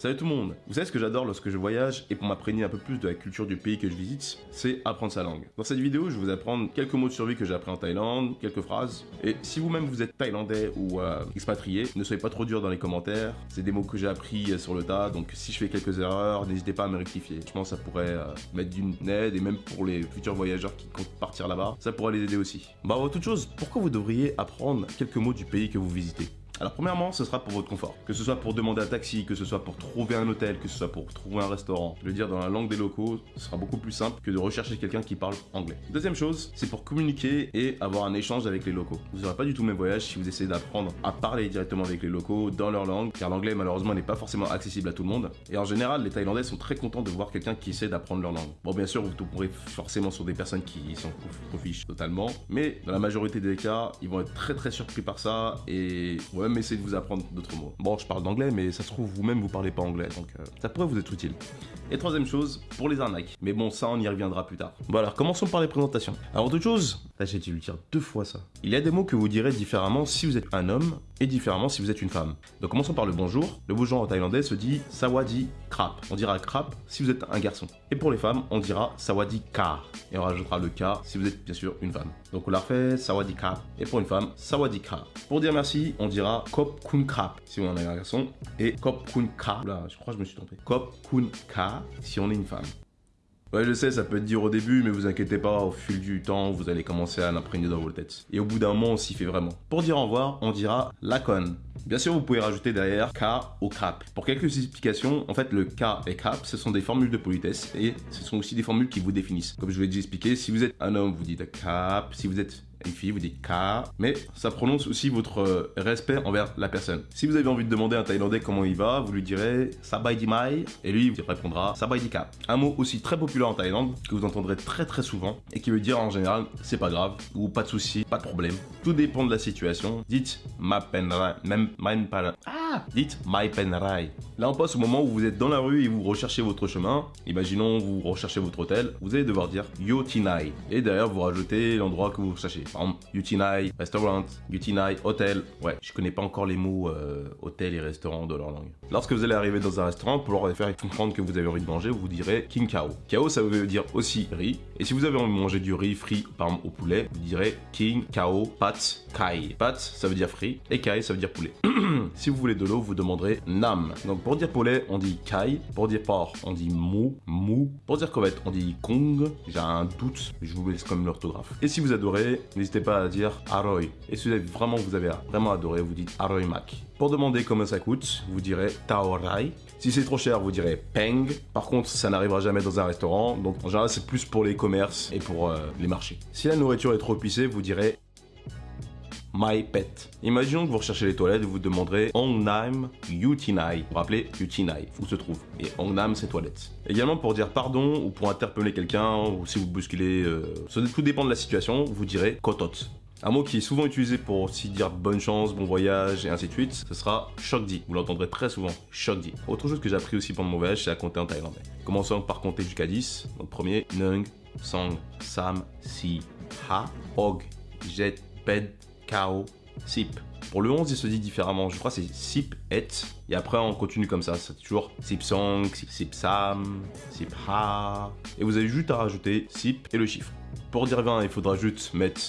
Salut tout le monde Vous savez ce que j'adore lorsque je voyage et pour m'imprégner un peu plus de la culture du pays que je visite, c'est apprendre sa langue. Dans cette vidéo, je vais vous apprendre quelques mots de survie que j'ai appris en Thaïlande, quelques phrases. Et si vous-même vous êtes thaïlandais ou euh, expatrié, ne soyez pas trop dur dans les commentaires. C'est des mots que j'ai appris euh, sur le tas, donc si je fais quelques erreurs, n'hésitez pas à me rectifier. Je pense que ça pourrait euh, mettre d'une aide et même pour les futurs voyageurs qui comptent partir là-bas, ça pourrait les aider aussi. Bah avant toute chose, pourquoi vous devriez apprendre quelques mots du pays que vous visitez? Alors premièrement, ce sera pour votre confort. Que ce soit pour demander un taxi, que ce soit pour trouver un hôtel, que ce soit pour trouver un restaurant. Je veux dire, dans la langue des locaux, ce sera beaucoup plus simple que de rechercher quelqu'un qui parle anglais. Deuxième chose, c'est pour communiquer et avoir un échange avec les locaux. Vous n'aurez pas du tout le même voyage si vous essayez d'apprendre à parler directement avec les locaux dans leur langue, car l'anglais malheureusement n'est pas forcément accessible à tout le monde. Et en général, les Thaïlandais sont très contents de voir quelqu'un qui essaie d'apprendre leur langue. Bon, bien sûr, vous tomberez forcément sur des personnes qui s'en fichent totalement, mais dans la majorité des cas, ils vont être très très surpris par ça et vont essayer de vous apprendre d'autres mots. Bon, je parle d'anglais, mais ça se trouve, vous-même, vous parlez pas anglais, donc euh, ça pourrait vous être utile. Et troisième chose, pour les arnaques. Mais bon, ça, on y reviendra plus tard. Bon, alors, commençons par les présentations. Alors, toute chose, j'ai dû le dire deux fois ça. Il y a des mots que vous direz différemment si vous êtes un homme et différemment si vous êtes une femme. Donc, commençons par le bonjour. Le bonjour en thaïlandais se dit sawadi krap. On dira krap si vous êtes un garçon. Et pour les femmes, on dira sawadi ka. Et on rajoutera le ka si vous êtes bien sûr une femme. Donc, on la refait sawadi ka. Et pour une femme, sawadi ka. Pour dire merci, on dira kop kun krap si on est un garçon. Et kop kun ka. Là, je crois que je me suis trompé. Kop kun ka si on est une femme. Ouais, je sais, ça peut être dur au début, mais vous inquiétez pas, au fil du temps, vous allez commencer à l'imprégner dans vos têtes. Et au bout d'un moment, on s'y fait vraiment. Pour dire au revoir, on dira lacon. Bien sûr, vous pouvez rajouter derrière K ou crap. Pour quelques explications, en fait, le K et crap, ce sont des formules de politesse et ce sont aussi des formules qui vous définissent. Comme je vous l'ai déjà expliqué, si vous êtes un homme, vous dites cap. Si vous êtes fille, vous dites ka, mais ça prononce aussi votre euh, respect envers la personne. Si vous avez envie de demander à un Thaïlandais comment il va, vous lui direz Sabai di mai, et lui il répondra Sabai di ka. Un mot aussi très populaire en Thaïlande, que vous entendrez très très souvent, et qui veut dire en général c'est pas grave, ou pas de souci, pas de problème. Tout dépend de la situation. Dites ma penrai, même my Ah Dites my penrai. Là on passe au moment où vous êtes dans la rue et vous recherchez votre chemin. Imaginons vous recherchez votre hôtel, vous allez devoir dire Yotinai. Et derrière vous rajoutez l'endroit que vous cherchez. Par exemple, Yutinai, restaurant, Yutinai, hôtel. Ouais, je connais pas encore les mots euh, hôtel et restaurant de leur langue. Lorsque vous allez arriver dans un restaurant, pour leur faire comprendre que vous avez envie de manger, vous direz King Kao. Kao, ça veut dire aussi riz. Et si vous avez envie de manger du riz frit, par exemple au poulet, vous direz King Kao Pat Kai. Pat, ça veut dire frit. Et Kai, ça veut dire poulet. si vous voulez de l'eau, vous demanderez Nam. Donc pour dire poulet, on dit Kai. Pour dire porc, on dit Mou. Mou. Pour dire crevette, on dit Kong. J'ai un doute, je vous laisse comme l'orthographe. Et si vous adorez, n'hésitez pas à dire Aroy. Et si vous avez vraiment, vous avez vraiment adoré, vous dites Aroy Mac. Pour demander comment ça coûte, vous direz Taorai. Si c'est trop cher, vous direz Peng. Par contre, ça n'arrivera jamais dans un restaurant, donc en général, c'est plus pour les commerces et pour euh, les marchés. Si la nourriture est trop épicée, vous direz My Pet. Imaginons que vous recherchez les toilettes et vous demanderez Ongnam Yutinai. Vous rappelez Yutinai, où se trouve. Et Ongnam, c'est toilettes. Également pour dire pardon ou pour interpeller quelqu'un ou si vous bousculez, euh, tout dépend de la situation, vous direz Kotot. Un mot qui est souvent utilisé pour aussi dire bonne chance, bon voyage et ainsi de suite, ce sera Shokdi. Vous l'entendrez très souvent, Shokdi. Autre chose que j'ai appris aussi pendant mon voyage, c'est à compter en thaïlandais. Commençons par compter jusqu'à 10. Donc premier, Nung, Song, Sam, Si, Ha, Og, Jet, Ped, Kao, Sip. Pour le 11, il se dit différemment. Je crois c'est Sip et. Et après, on continue comme ça. C'est toujours Sip Song, Sip Sam, Sip Ha. Et vous avez juste à rajouter Sip et le chiffre. Pour dire 20, il faudra juste mettre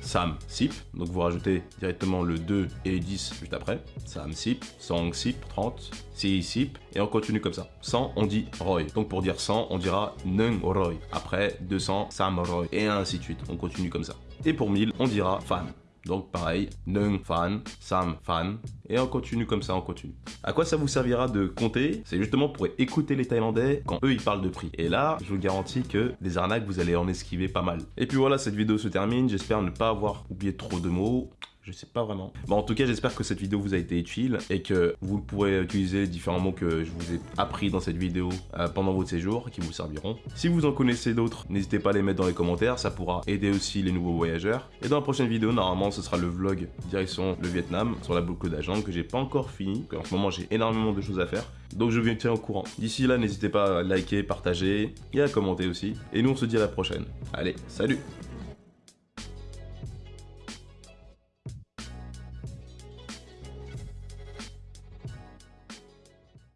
Sam Sip. Donc vous rajoutez directement le 2 et le 10 juste après. Sam Sip, Song Sip, 30, Si Sip. Et on continue comme ça. 100, on dit Roy. Donc pour dire 100, on dira Nung Roy. Après 200, Sam Roy. Et ainsi de suite. On continue comme ça. Et pour 1000, on dira Fan. Donc pareil, Nung fan, Sam fan, et on continue comme ça, on continue. À quoi ça vous servira de compter? C'est justement pour écouter les Thaïlandais quand eux ils parlent de prix. Et là, je vous garantis que des arnaques, vous allez en esquiver pas mal. Et puis voilà, cette vidéo se termine. J'espère ne pas avoir oublié trop de mots. Je sais pas vraiment. Bon, en tout cas, j'espère que cette vidéo vous a été utile et que vous pourrez utiliser différents mots que je vous ai appris dans cette vidéo euh, pendant votre séjour qui vous serviront. Si vous en connaissez d'autres, n'hésitez pas à les mettre dans les commentaires, ça pourra aider aussi les nouveaux voyageurs. Et dans la prochaine vidéo, normalement, ce sera le vlog direction le Vietnam sur la boucle d'agent que j'ai pas encore fini. En ce moment, j'ai énormément de choses à faire. Donc je viens tiens au courant. D'ici là, n'hésitez pas à liker, partager et à commenter aussi. Et nous, on se dit à la prochaine. Allez, salut